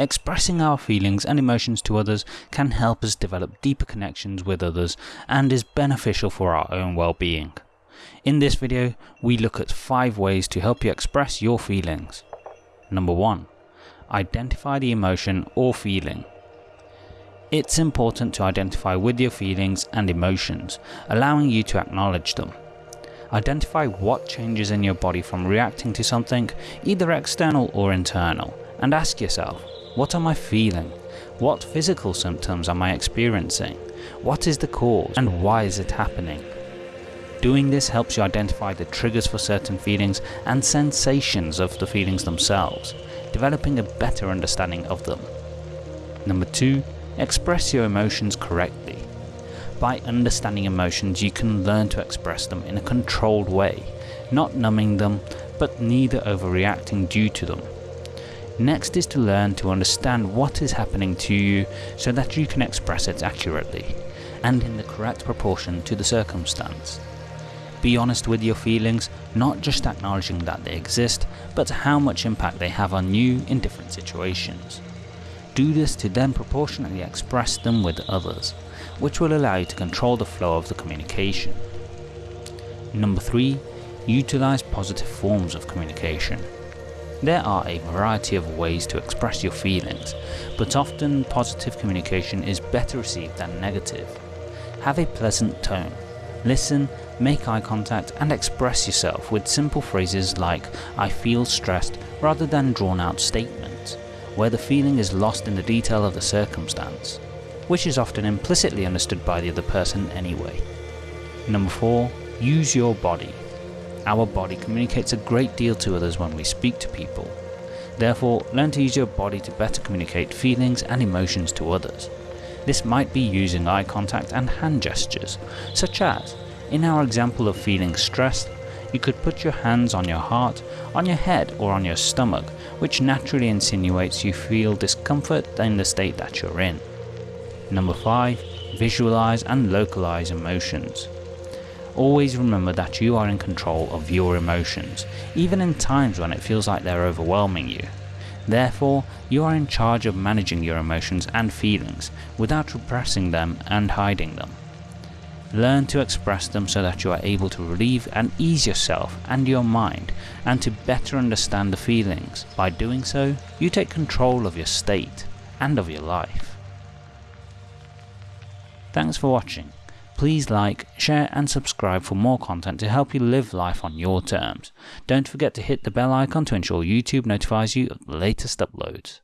Expressing our feelings and emotions to others can help us develop deeper connections with others and is beneficial for our own well-being. In this video, we look at 5 ways to help you express your feelings. Number 1. Identify the emotion or feeling. It's important to identify with your feelings and emotions, allowing you to acknowledge them. Identify what changes in your body from reacting to something, either external or internal, and ask yourself, what am I feeling? What physical symptoms am I experiencing? What is the cause and why is it happening? Doing this helps you identify the triggers for certain feelings and sensations of the feelings themselves, developing a better understanding of them. Number 2. Express your emotions correctly. By understanding emotions you can learn to express them in a controlled way, not numbing them but neither overreacting due to them. Next is to learn to understand what is happening to you so that you can express it accurately and in the correct proportion to the circumstance. Be honest with your feelings, not just acknowledging that they exist, but how much impact they have on you in different situations. Do this to then proportionately express them with others, which will allow you to control the flow of the communication. Number 3. Utilize positive forms of communication. There are a variety of ways to express your feelings, but often positive communication is better received than negative. Have a pleasant tone. Listen, make eye contact and express yourself with simple phrases like I feel stressed rather than drawn out statements, where the feeling is lost in the detail of the circumstance, which is often implicitly understood by the other person anyway. Number 4. Use your body. Our body communicates a great deal to others when we speak to people. Therefore, learn to use your body to better communicate feelings and emotions to others. This might be using eye contact and hand gestures, such as, in our example of feeling stressed, you could put your hands on your heart, on your head or on your stomach, which naturally insinuates you feel discomfort in the state that you're in. Number 5. Visualize and localize emotions. Always remember that you are in control of your emotions, even in times when it feels like they're overwhelming you. Therefore, you are in charge of managing your emotions and feelings without repressing them and hiding them. Learn to express them so that you are able to relieve and ease yourself and your mind and to better understand the feelings. By doing so, you take control of your state and of your life. Thanks for watching. Please like, share and subscribe for more content to help you live life on your terms. Don't forget to hit the bell icon to ensure YouTube notifies you of the latest uploads.